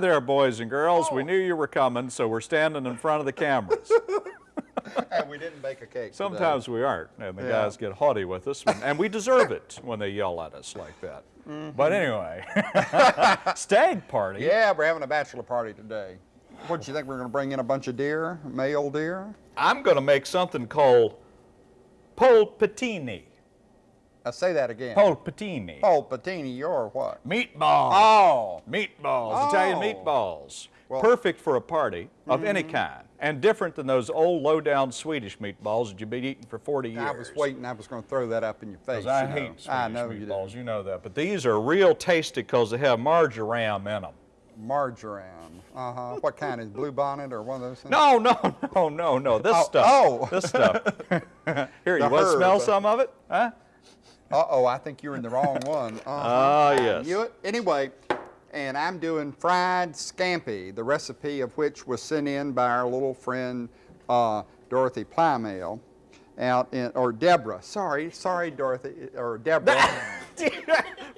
Well, hi there, boys and girls. We oh. knew you were coming, so we're standing in front of the cameras. and we didn't bake a cake. Sometimes today. we aren't, and the Yeah. guys get haughty with us, and we deserve it when they yell at us like that. Mm-hmm. But anyway, stag party. Yeah, we're having a bachelor party today. What do you think? We're going to bring in a bunch of deer, male deer? I'm going to make something called polpettini. Uh, say that again. Polpettini. Oh, Patini, you're what? Meatballs. Oh. Meatballs, Italian Oh. meatballs. Well-. Perfect for a party of any kind, and different than those old low-down Swedish meatballs that you've been eating for 40 years. I was waiting. I was going to throw that up in your face. Because I you know. hate Swedish I know you meatballs, do. you know that. But these are real tasty because they have marjoram in them. Marjoram. Uh huh. what kind is blue bonnet or one of those things? No, no, no, no, no. This Oh, stuff. oh. This stuff. Here, you want to smell some of it? Huh? Uh oh, I think you're in the wrong one. Uh-huh. Ah, yes. knew it. Anyway, and I'm doing fried scampi, the recipe of which was sent in by our little friend uh, Dorothy Plymale out in, or Deborah. Sorry, sorry, Dorothy, or Deborah.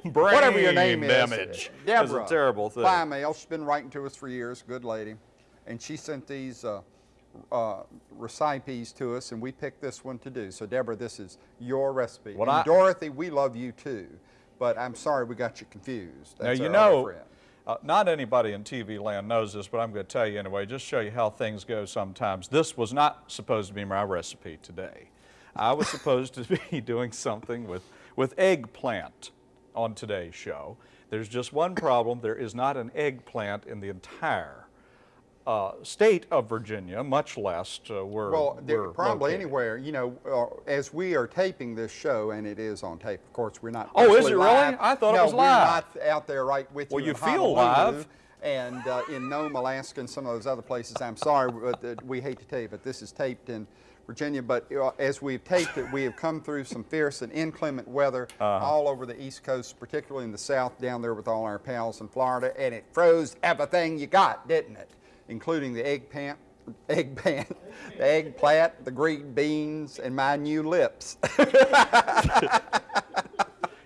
Brain Whatever your name damage. is. Deborah. It's a terrible thing. Plymale. She's been writing to us for years. Good lady. And she sent these uh, uh, recipes to us, and we picked this one to do. So, Deborah, this is your recipe. What and I- Dorothy, we love you too, but I'm sorry we got you confused. That's now, you know, uh, not anybody in TV land knows this, but I'm going to tell you anyway, just show you how things go sometimes. This was not supposed to be my recipe today. I was supposed to be doing something with, with eggplant on today's show. There's just one problem. There is not an eggplant in the entire uh, state of Virginia, much less uh, where Well, there- we're probably located. anywhere, you know, uh, as we are taping this show, and it is on tape, of course, we're not. Oh, is it really? I thought it was live. we're not out there right with Well, you. you feel Honolulu live. And uh, in Nome, Alaska, and some of those other places. I'm sorry, but uh, we hate to tell you, but this is taped in Virginia. But uh, as we've taped it, we have come through some fierce and inclement weather Uh-huh. all over the East Coast, particularly in the South, down there with all our pals in Florida, and it froze everything you got, didn't it? Including the eggplant, eggplant, the eggplant, the green beans, and my new lips.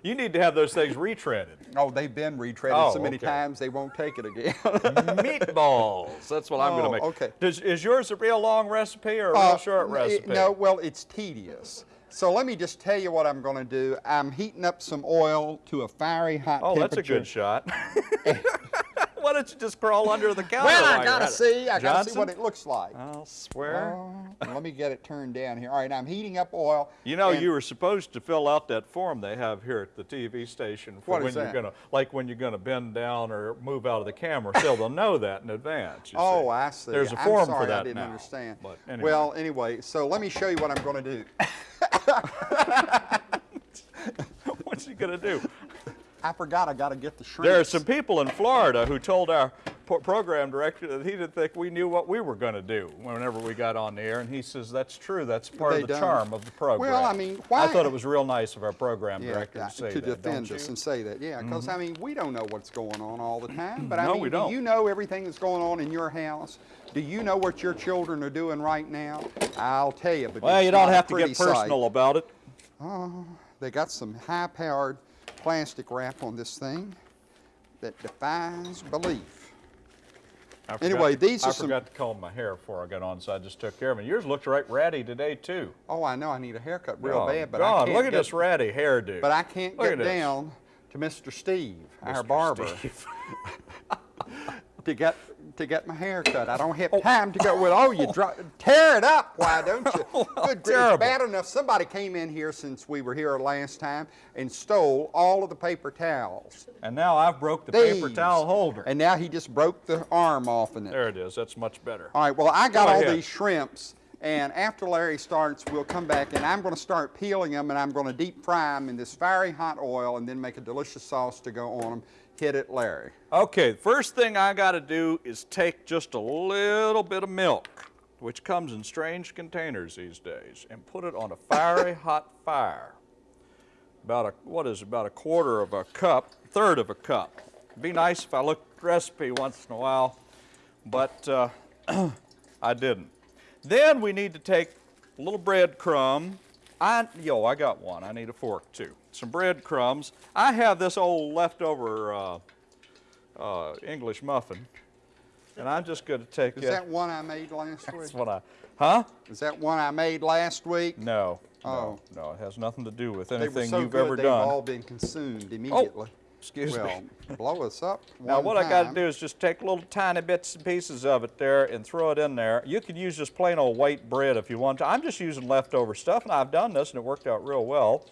You need to have those things retreaded. oh, they've been retreaded Oh, so many okay. times they won't take it again. Meatballs. That's what I'm going Oh, to make. okay. Does, is yours a real long recipe or a real Uh, short n- recipe? No, well, it's tedious. So let me just tell you what I'm going to do. I'm heating up some oil to a fiery hot Oh, that's a good shot. Why don't you just crawl under the counter? Well, I gotta see. I gotta see what it looks like. I'll swear. Oh, let me get it turned down here. All right, I'm heating up oil. you know, you were supposed to fill out that form they have here at the TV station for What when is you're gonna, like when you're gonna bend down or move out of the camera, so they'll know that in advance. you Oh, see. I see. There's a I'm form sorry, for that I didn't now. understand. But anyway. Well, anyway, so let me show you what I'm going to do. what's he gonna do? I forgot I got to get the shrimp. There are some people in Florida who told our program director that he didn't think we knew what we were going to do whenever we got on the air, and he says that's true. That's part They of the don't. charm of the program. Well, I mean, why? I thought it was real nice of our program Yeah, director to say to that. defend us and say that, yeah, because mm-hmm. I mean we don't know what's going on all the time, but I No, mean, we do don't. you know everything that's going on in your house? Do you know what your children are doing right now? I'll tell you, but Well, you don't have to get personal sight. about it. Oh, They got some high-powered plastic wrap on this thing that defies belief. I forgot Anyway, these I are some- forgot to comb my hair before I got on, so I just took care of it. Yours looks right ratty today too. Oh, I know I need a haircut real Oh, bad, but God, I can't look at get, this ratty hairdo. But I can't Look get down to Mr. Steve, our barber, Steve. to get to get my hair cut. I don't have oh. time to go. with, oh, you dro- tear it up. Why don't you? Oh, Good grief, it's bad enough. Somebody came in here since we were here last time and stole all of the paper towels. And now I've broke the paper towel holder. And now he just broke the arm off in it. there it is. That's much better. All right, well, I got Go all ahead. these shrimps, and after Larry starts, we'll come back, and I'm going to start peeling them, and I'm going to deep fry them in this fiery hot oil, and then make a delicious sauce to go on them. Hit it, Larry. Okay, first thing I got to do is take just a little bit of milk, which comes in strange containers these days, and put it on a fiery hot fire. About a, what is it, about a quarter of a cup, third of a cup. Be nice if I looked at the recipe once in a while, but uh, I didn't. Then we need to take a little breadcrumb. I, yo, I got one. I need a fork too. Some breadcrumbs. I have this old leftover uh, uh, English muffin. And I'm just going to take Is it. that one I made last week? That's what I, huh? Is that one I made last week? No, no, Oh. no. It has nothing to do with They were anything so you've good, ever they've done. Oh, all been consumed immediately. Excuse well, me. blow us up Now what I got to do is just take little tiny bits and pieces of it there and throw it in there. You could use just plain old white bread if you want to. I'm just using leftover stuff and I've done this and it worked out real well.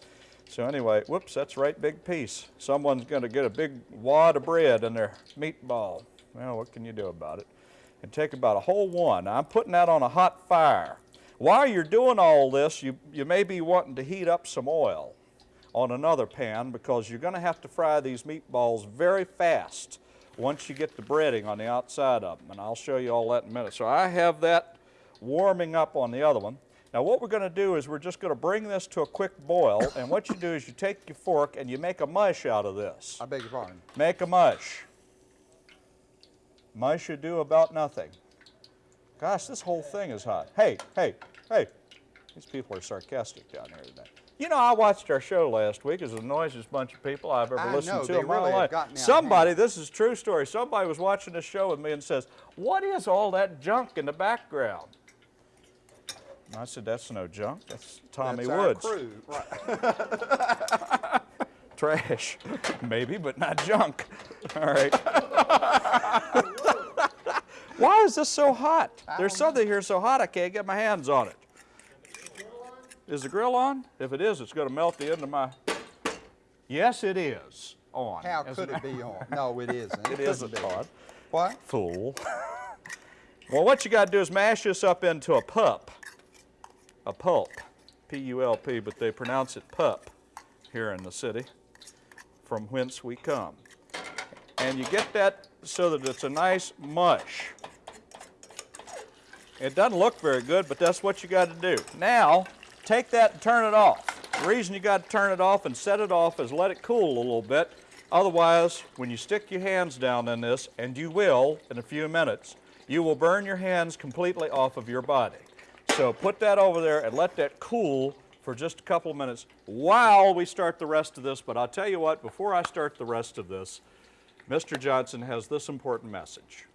So anyway, whoops, that's right big piece. Someone's going to get a big wad of bread in their meatball. Well, what can you do about it? And take about a whole one. Now, I'm putting that on a hot fire. While you're doing all this, you, you may be wanting to heat up some oil on another pan because you're going to have to fry these meatballs very fast once you get the breading on the outside of them. And I'll show you all that in a minute. So I have that warming up on the other one. Now what we're going to do is we're just going to bring this to a quick boil. And what you do is you take your fork and you make a mush out of this. I beg your pardon. Make a mush. Mush you do about nothing. Gosh, this whole thing is hot. Hey, hey, hey. These people are sarcastic down here today. You know, I watched our show last week. It was the noisiest bunch of people I've ever I listened know, to in my really life. gotten out of Somebody, this is a true story. Somebody was watching this show with me and says, "What is all that junk in the background?" And I said, "That's no junk. That's Tommy That's Woods." Crew. Right. Trash, maybe, but not junk. All right. Why is this so hot? There's something here so hot I can't get my hands on it. Is the grill on? If it is, it's going to melt the end of my. Yes, it is on. How could a it be on? No, it isn't. It couldn't be. on. What? Fool. well, what you got to do is mash this up into a pup. A pulp. P U L P, but they pronounce it pup here in the city, from whence we come. And you get that so that it's a nice mush. It doesn't look very good, but that's what you got to do. Now, take that and turn it off. The reason you got to turn it off and set it off is let it cool a little bit. Otherwise, when you stick your hands down in this, and you will in a few minutes, you will burn your hands completely off of your body. So put that over there and let that cool for just a couple of minutes while we start the rest of this. But I'll tell you what, before I start the rest of this, Mr. Johnson has this important message.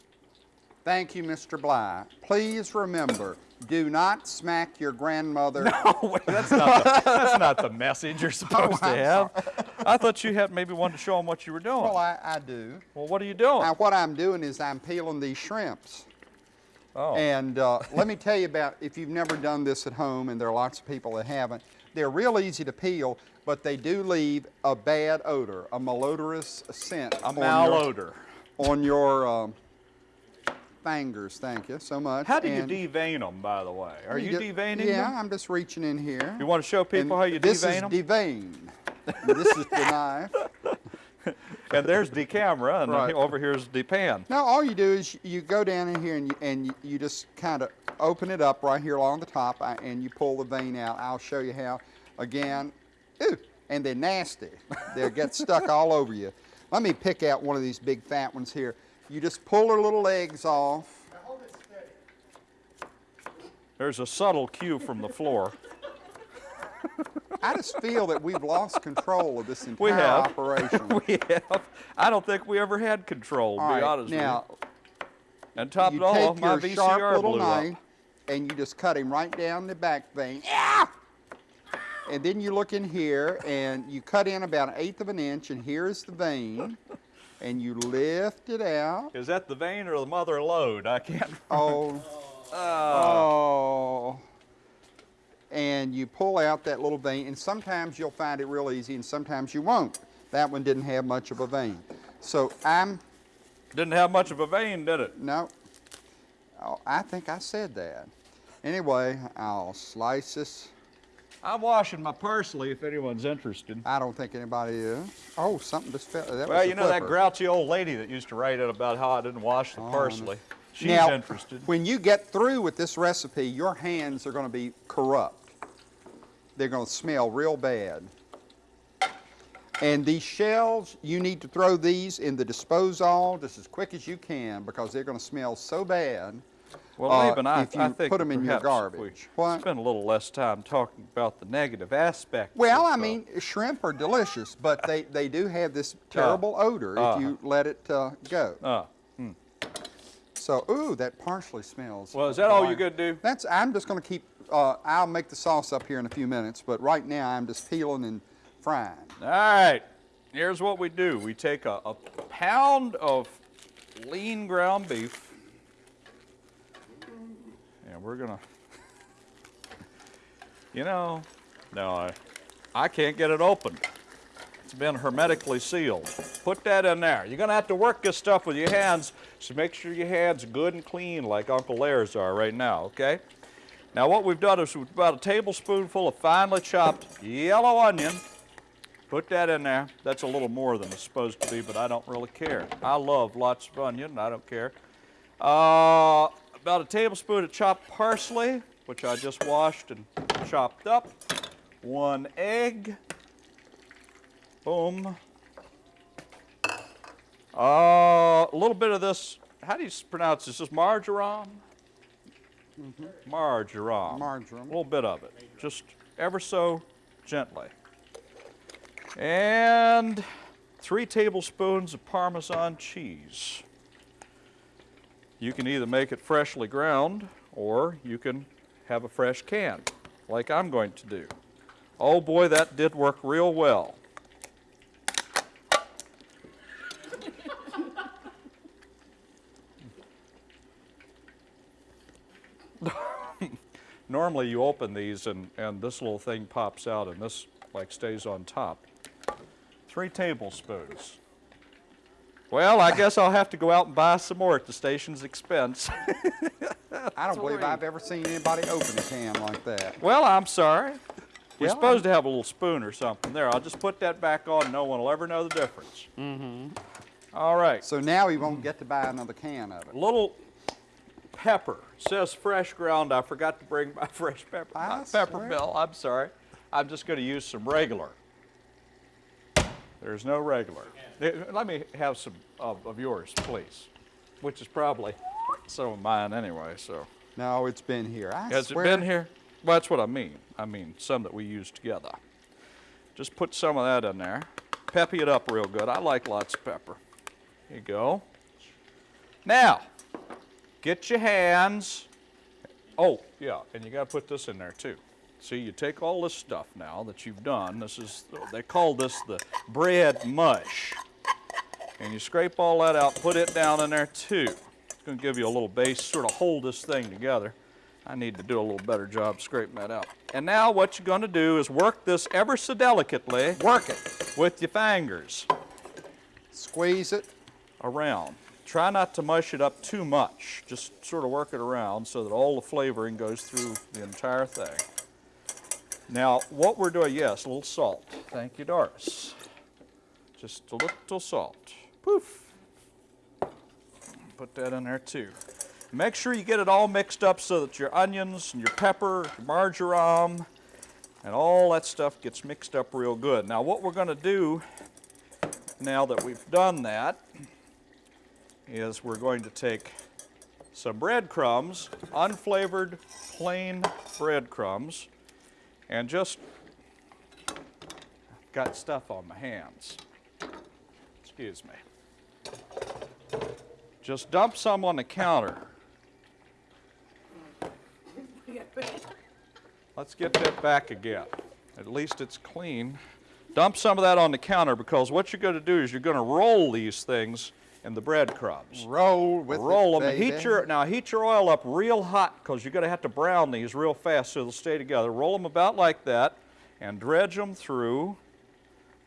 Thank you, Mr. Bly. Please remember, do not smack your grandmother. Oh, wait, that's not the, that's not the message you're supposed to I'm have. I thought you had maybe wanted to show them what you were doing. Well, I, I do. well, what are you doing? Now, what I'm doing is I'm peeling these shrimps. oh, And uh, let me tell you about, if you've never done this at home, and there are lots of people that haven't, they're real easy to peel, but they do leave a bad odor, a malodorous scent a on your, malodor. on your um, fingers. Thank you so much. How do you And devein them, by the way? Are you do- deveining Yeah, them? I'm just reaching in here. You want to show people And how you this devein is them? devein. this is the knife. and there's the camera, and Right. over here's the pan. Now all you do is you go down in here and you, and you, you just kind of open it up right here along the top uh, and you pull the vein out. I'll show you how. Again, ooh, and they're nasty. They'll get stuck all over you. Let me pick out one of these big fat ones here. You just pull her little legs off. There's a subtle cue from the floor. I just feel that we've lost control of this entire We have. operation. we have. I don't think we ever had control, to All be right, honest now with you. And top you it all off, my your VCR sharp little blew knife up. and you just cut him right down the back vein. Yeah! And then you look in here and you cut in about an eighth of an inch, and here's the vein. And you lift it out. Is that the vein or the mother lode? I can't. Oh, oh. And you pull out that little vein, and sometimes you'll find it real easy, and sometimes you won't. That one didn't have much of a vein. So I'm, Didn't have much of a vein, did it? no, oh, I think I said that. Anyway, I'll slice this. I'm washing my parsley if anyone's interested. I don't think anybody is. Oh, something just fell. That Well, you know that grouchy old lady that used to write it about how I didn't wash the oh, parsley. She's now, interested. when you get through with this recipe, your hands are going to be corrupt. They're going to smell real bad. And these shells, you need to throw these in the disposal just as quick as you can because they're going to smell so bad. Well, uh, even I, if you I think put them in your perhaps if we garbage. What? Spend a little less time talking about the negative aspect. Well, I uh, mean, shrimp are delicious, but they, they do have this terrible odor uh-huh. if you let it uh, go. uh, So, ooh, that parsley smells. well, is that all you're fine. gonna do? That's. I'm just going to keep. Uh, I'll make the sauce up here in a few minutes, but right now I'm just peeling and frying. All right, here's what we do. We take a, a pound of lean ground beef, we're gonna, you know, no, I, I can't get it open. It's been hermetically sealed. Put that in there. You're gonna have to work this stuff with your hands, so make sure your hands good and clean like Uncle Laird's are right now, okay? Now what we've done is we've about a tablespoonful of finely chopped yellow onion, Put that in there. That's a little more than it's supposed to be, but I don't really care. I love lots of onion, I don't care. Uh, about a tablespoon of chopped parsley, which I just washed and chopped up. One egg. Boom. Uh, a little bit of this, how do you pronounce this? Is this marjoram? Marjoram. Marjoram. A little bit of it, just ever so gently. And three tablespoons of Parmesan cheese. You can either make it freshly ground or you can have a fresh can, like I'm going to do. Oh boy, that did work real well. Normally you open these and, and this little thing pops out and this like stays on top. Three tablespoons. Well, I guess I'll have to go out and buy some more at the station's expense. I don't believe I've ever seen anybody open a can like that. well, I'm sorry. You're Well, supposed to have a little spoon or something. There, I'll just put that back on. No one will ever know the difference. Mm-hmm. All right. So now we won't get to buy another can of it. little pepper. says fresh ground. I forgot to bring my fresh pepper. I pepper mill. I'm sorry. I'm just going to use some regular. There's no regular. Eh, Let me have some of, of yours, please, which is probably some of mine anyway. So No, it's been here. I has swear. it been here? Well, that's what I mean. I mean some that we use together. Just put some of that in there. Peppy it up real good. I like lots of pepper. Here you go. Now, get your hands. Oh, yeah, and you got to put this in there too. See, you take all this stuff now that you've done. This is, they call this the bread mush. And you scrape all that out, put it down in there too. It's going to give you a little base, sort of hold this thing together. I need to do a little better job scraping that out. And now what you're going to do is work this ever so delicately Work it. with your fingers Squeeze it. around. Try not to mush it up too much. Just sort of work it around so that all the flavoring goes through the entire thing. Now, what we're doing, yes, a little salt. Thank you, Doris. Just a little salt. Poof. Put that in there too. Make sure you get it all mixed up so that your onions and your pepper, your marjoram, and all that stuff gets mixed up real good. Now, what we're going to do now that we've done that is we're going to take some breadcrumbs, unflavored plain breadcrumbs, and just got stuff on my hands. Excuse me. Just dump some on the counter. Let's get that back again. At least it's clean. Dump some of that on the counter because what you're going to do is you're going to roll these things in the breadcrumbs. Roll with roll them. Heat your now heat your oil up real hot because you're going to have to brown these real fast so they'll stay together. Roll them about like that, and dredge them through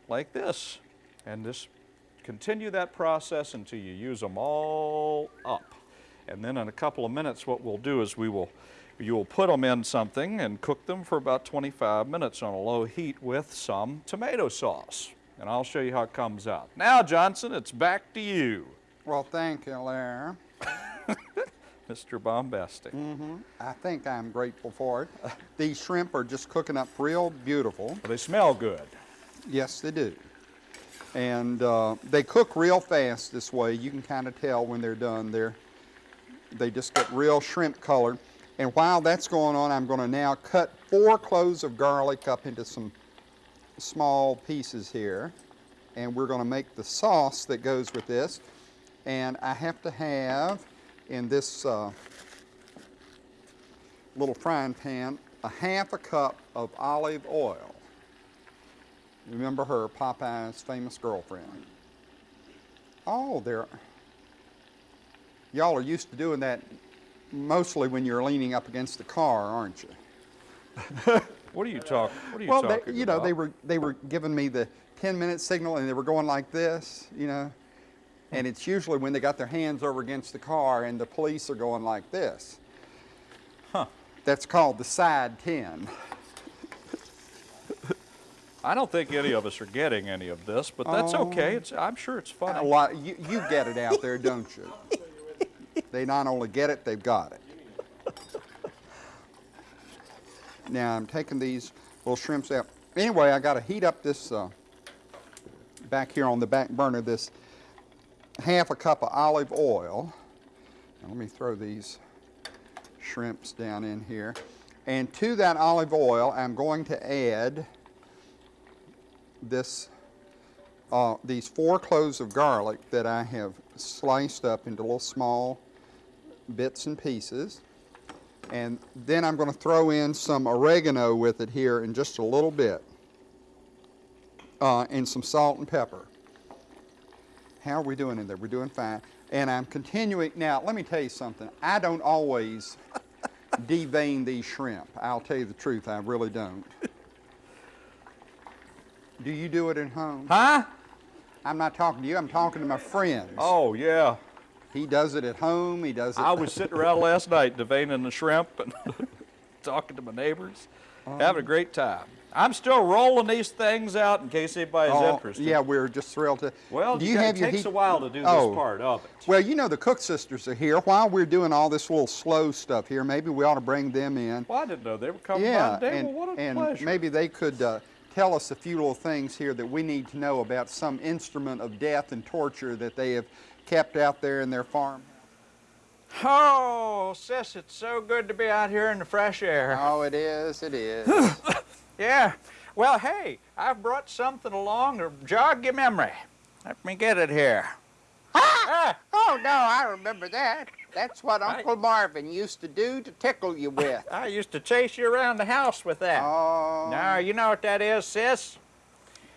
like this, and just continue that process until you use them all up. And then in a couple of minutes, what we'll do is we will you will put them in something and cook them for about 25 minutes on a low heat with some tomato sauce. And I'll show you how it comes out. Now, Johnson, it's back to you. Well, thank you, Larry. Mr. Bombastic. Mm-hmm. I think I'm grateful for it. These shrimp are just cooking up real beautiful. They smell good. Yes, they do. And uh, they cook real fast this way. You can kind of tell when they're done. They're they just get real shrimp colored. And while that's going on, I'm going to now cut four cloves of garlic up into some small pieces here. And we're going to make the sauce that goes with this. And I have to have in this uh, little frying pan a half a cup of olive oil. Remember her, Popeye's famous girlfriend. Oh, there. Y'all are used to doing that mostly when you're leaning up against the car, aren't you? What are you talking? What are you well, talking they, you know, about? they were they were giving me the 10 minute signal and they were going like this, you know. And it's usually when they got their hands over against the car and the police are going like this. Huh. That's called the side 10. I don't think any of us are getting any of this, but that's okay. It's, I'm sure it's fun. A lot, you, you get it out there, don't you? They not only get it, they've got it. Now I'm taking these little shrimps out. Anyway, I got to heat up this uh, back here on the back burner. This half a cup of olive oil. Now, let me throw these shrimps down in here. And to that olive oil, I'm going to add this uh, these four cloves of garlic that I have sliced up into little small bits and pieces. And then I'm going to throw in some oregano with it here in just a little bit. Uh, and some salt and pepper. How are we doing in there? We're doing fine. And I'm continuing. Now, let me tell you something. I don't always devein these shrimp. I'll tell you the truth, I really don't. Do you do it at home? Huh? I'm not talking to you, I'm talking to my friends. Oh, yeah. He does it at home, he does it. I was sitting around last night deveining the shrimp and talking to my neighbors, having a great time. I'm still rolling these things out in case anybody's Oh, interested. Yeah, we're just thrilled to. Well, do you have it your takes heat? a while to do this Oh. part of it. Well, you know the Cook sisters are here. While we're doing all this little slow stuff here, maybe we ought to bring them in. Well, I didn't know they were coming yeah, by today. and, well, what a and pleasure. maybe they could uh, tell us a few little things here that we need to know about some instrument of death and torture that they have kept out there in their farm. Oh, sis, it's so good to be out here in the fresh air. Oh, it is. It is. Yeah. Well, hey, I've brought something along to jog your memory. Let me get it here. Ah! Oh, no, I remember that. That's what Uncle Marvin used to do to tickle you with. I used to chase you around the house with that. Oh, Now, you know what that is, sis?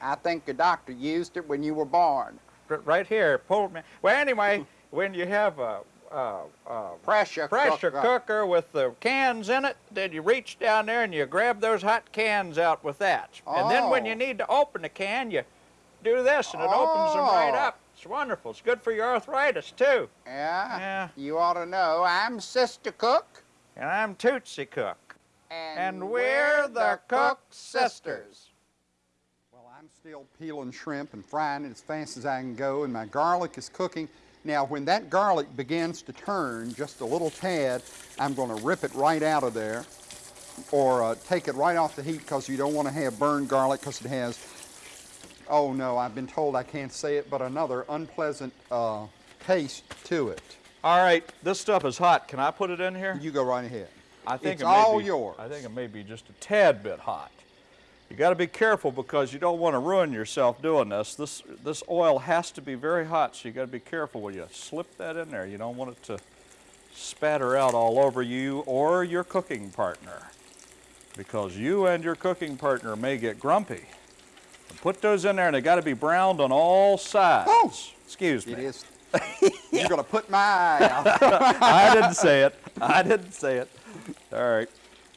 I think the doctor used it when you were born. Right here, pulled me. Well, anyway, when you have a, a, a Pressure, pressure cooker. cooker with the cans in it, then you reach down there and you grab those hot cans out with that. And then when Oh. you need to open the can, you do this and it opens them right Oh. up. It's wonderful. It's good for your arthritis, too. Yeah, Yeah. you ought to know. I'm Sister Cook, And I'm Tootsie Cook. and, And we're the Cook Sisters. Well, I'm still peeling shrimp and frying it as fast as I can go, and my garlic is cooking. Now, when that garlic begins to turn just a little tad, I'm going to rip it right out of there or uh, take it right off the heat because you don't want to have burned garlic because it has, oh no, I've been told I can't say it, but another unpleasant uh, taste to it. All right, this stuff is hot. Can I put it in here? You go right ahead. I think it's it may all be, yours. I think it may be just a tad bit hot. You got to be careful because you don't want to ruin yourself doing this. This this oil has to be very hot, so you got to be careful when you slip that in there. You don't want it to spatter out all over you or your cooking partner, because you and your cooking partner may get grumpy. Put those in there, and they got to be browned on all sides. Oh! Excuse me. It is. You're going to put my eye out. I didn't say it. I didn't say it. All right.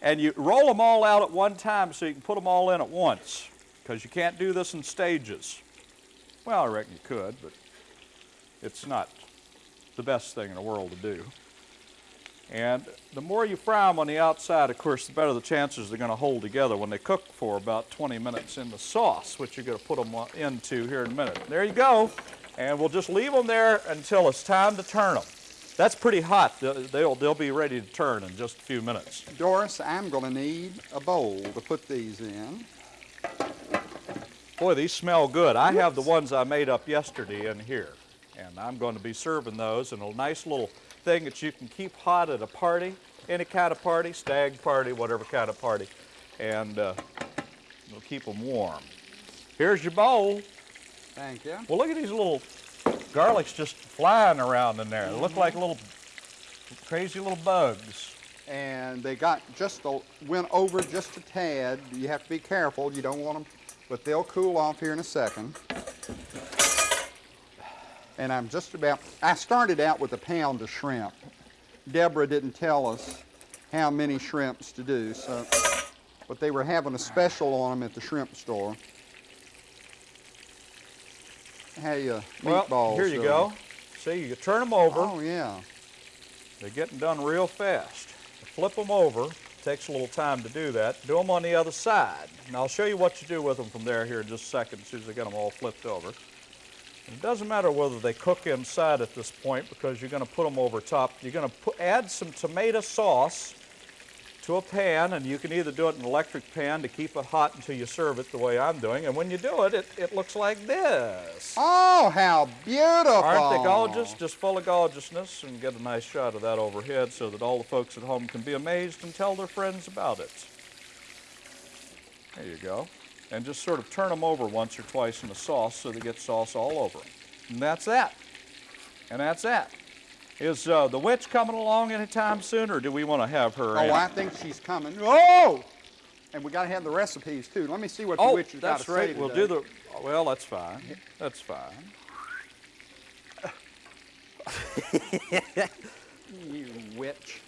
And you roll them all out at one time so you can put them all in at once because you can't do this in stages. Well, I reckon you could, but it's not the best thing in the world to do. And the more you fry them on the outside, of course, the better the chances they're going to hold together when they cook for about 20 minutes in the sauce, which you're going to put them into here in a minute. There you go. And we'll just leave them there until it's time to turn them. That's pretty hot. They'll, they'll, they'll be ready to turn in just a few minutes. Doris, I'm going to need a bowl to put these in. Boy, these smell good. I have the ones I made up yesterday in here. And I'm going to be serving those in a nice little thing that you can keep hot at a party, any kind of party, stag party, whatever kind of party. And uh, it'll keep them warm. Here's your bowl. Thank you. Well, look at these little garlics just flying around in there. They look like little crazy little bugs. And they got just a, went over just a tad. You have to be careful. You don't want them, but they'll cool off here in a second. And I'm just about, I started out with a pound of shrimp. Deborah didn't tell us how many shrimps to do, so, but they were having a special on them at the shrimp store. Hey, uh, Well, here you uh, go. See, you turn them over. Oh, yeah. They're getting done real fast. Flip them over. Takes a little time to do that. Do them on the other side. And I'll show you what you do with them from there here in just a second as soon as I get them all flipped over. It doesn't matter whether they cook inside at this point because you're going to put them over top. You're going to add some tomato sauce to a pan, and you can either do it in an electric pan to keep it hot until you serve it the way I'm doing. And when you do it, it, it looks like this. Oh, how beautiful. Aren't they gorgeous? Just full of gorgeousness and get a nice shot of that overhead so that all the folks at home can be amazed and tell their friends about it. There you go. And just sort of turn them over once or twice in the sauce so they get sauce all over them. And that's that. And that's that. Is uh, the witch coming along anytime soon, or do we want to have her in? Oh, I think she's coming. Oh! And we got to have the recipes too. Let me see what the Oh, witch has got that's to right. say We'll do the. Well, that's fine. That's fine. You witch.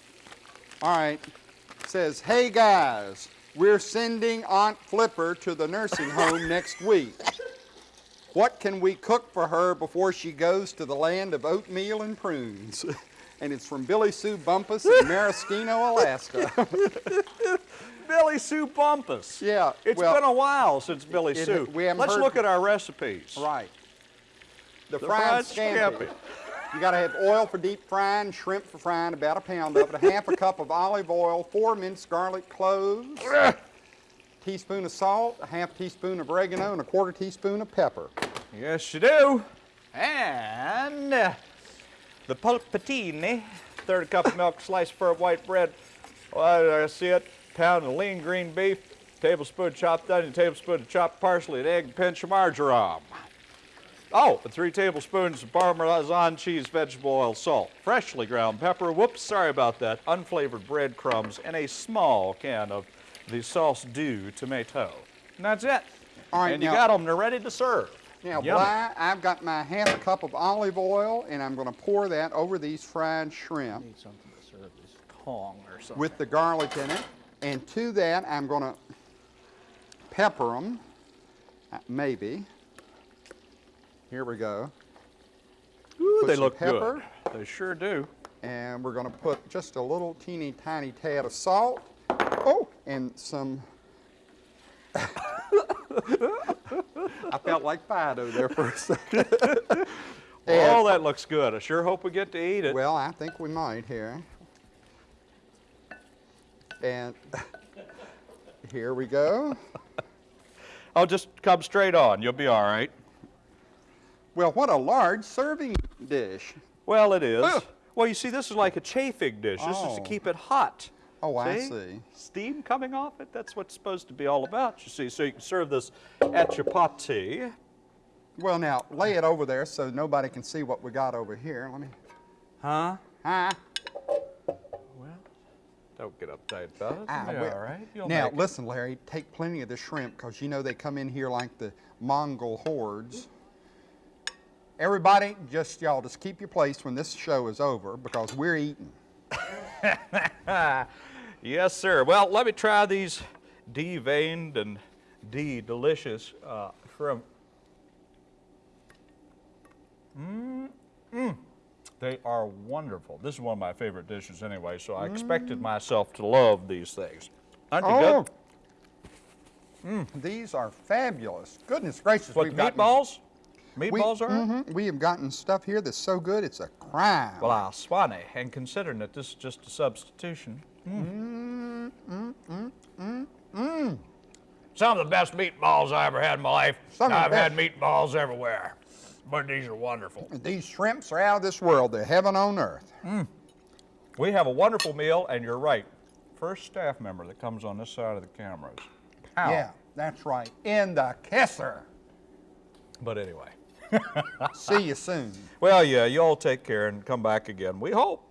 All right. Says, hey guys, we're sending Aunt Flipper to the nursing home next week. What can we cook for her before she goes to the land of oatmeal and prunes? And it's from Billy Sue Bumpus in Maraschino, Alaska. Billy Sue Bumpus. Yeah, It's well, been a while since Billy it- Sue. we haven't Let's look at our recipes. right. The, The fried, fried scampi. scampi. You got to have oil for deep frying, shrimp for frying, about a pound of it, a half a cup of olive oil, four minced garlic cloves, teaspoon of salt, a half teaspoon of oregano, and a quarter teaspoon of pepper. Yes, you do. And uh, the polpettini, third cup of milk, sliced firm white bread. Well, I see it. Pound of lean green beef, tablespoon chopped onion, tablespoon of chopped parsley, an egg, pinch of marjoram. Oh, and three tablespoons of Parmesan cheese, vegetable oil, salt, freshly ground pepper. Whoops, sorry about that. Unflavored breadcrumbs, and a small can of the sauce du tomato. And that's it. All right, and you got them. They're ready to serve. Now, Yummy. Bly, I've got my half a cup of olive oil, and I'm going to pour that over these fried shrimp Need something to serve this Kong or something. with the garlic in it. And to that, I'm going to pepper them, uh, maybe. Here we go. Ooh, they look pepper. good. They sure do. And we're going to put just a little teeny tiny tad of salt. Oh, and some. I felt like Fido there for a second. oh, that looks good. I sure hope we get to eat it. Well, I think we might here. And here we go. I'll just come straight on. You'll be all right. Well, what a large serving dish. Well, it is. Ugh. Well, you see, this is like a chafing dish. This is Oh. to keep it hot. Oh, I see. Steam coming off it. That's what it's supposed to be all about, you see. So you can serve this at your chapati. Well, now lay it over there so nobody can see what we got over here. Let me. Huh? Huh? Well, don't get uptight about it. Ah, well, all right. You'll now, listen, Larry, take plenty of the shrimp because you know they come in here like the Mongol hordes. Everybody, just y'all, just keep your place when this show is over because we're eating. Yes, sir. Well, let me try these deveined and de-delicious uh, shrimp. Mmm, mmm. They are wonderful. This is one of my favorite dishes anyway, so I expected mm. myself to love these things. Aren't they Oh, good? these are fabulous. Goodness gracious, What, we've gotten- Meatballs we, are? Mm -hmm. We have gotten stuff here that's so good, it's a crime. Well, I swanee, and considering that this is just a substitution. Mm. Mm, mm, Some of the best meatballs I ever had in my life. Some I've had meatballs everywhere, but these are wonderful. These shrimps are out of this world. They're heaven on earth. We have a wonderful meal, and you're right. First staff member that comes on this side of the cameras. Pow. Yeah, that's right. In the kisser. But anyway. See you soon. Well, yeah, you all take care and come back again. We hope.